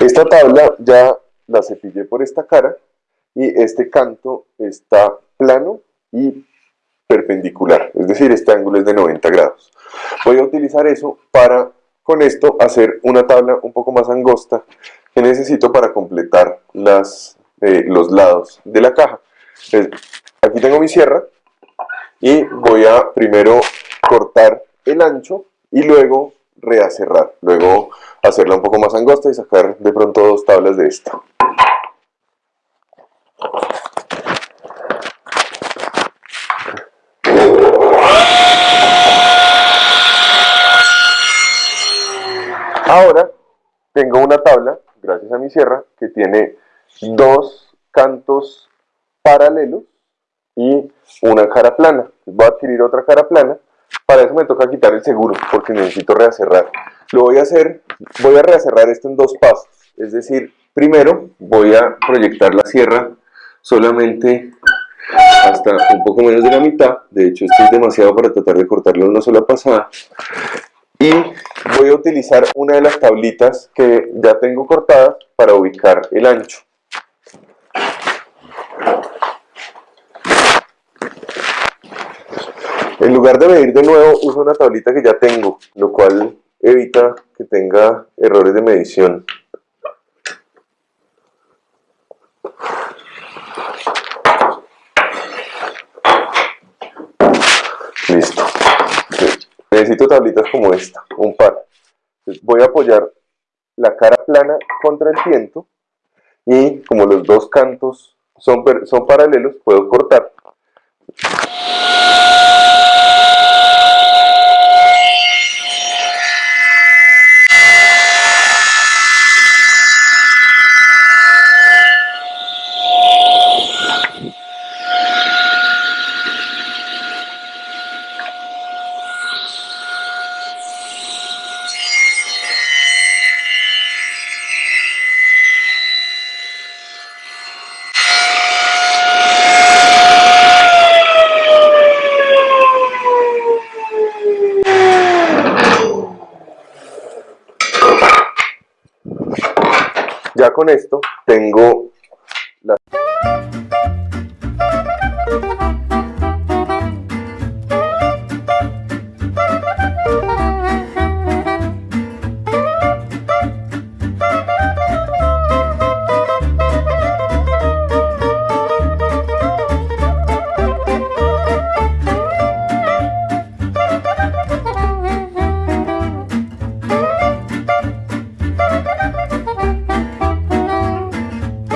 Esta tabla ya la cepillé por esta cara y este canto está plano y perpendicular, es decir, este ángulo es de 90 grados. Voy a utilizar eso para, con esto, hacer una tabla un poco más angosta que necesito para completar eh, los lados de la caja. aquí tengo mi sierra y voy a primero cortar el ancho y luego reacerrar, luego hacerla un poco más angosta y sacar de pronto dos tablas de esta. Ahora tengo una tabla, gracias a mi sierra, que tiene dos cantos paralelos y una cara plana. Voy a adquirir otra cara plana. Para eso me toca quitar el seguro porque necesito reacerrar. Lo voy a hacer, voy a reacerrar esto en dos pasos. Es decir, primero voy a proyectar la sierra solamente hasta un poco menos de la mitad. De hecho, esto es demasiado para tratar de cortarlo en una sola pasada y voy a utilizar una de las tablitas que ya tengo cortadas para ubicar el ancho. En lugar de medir de nuevo, uso una tablita que ya tengo, lo cual evita que tenga errores de medición. Listo necesito tablitas como esta, un par. voy a apoyar la cara plana contra el viento y como los dos cantos son, son paralelos, puedo cortar. Ya con esto tengo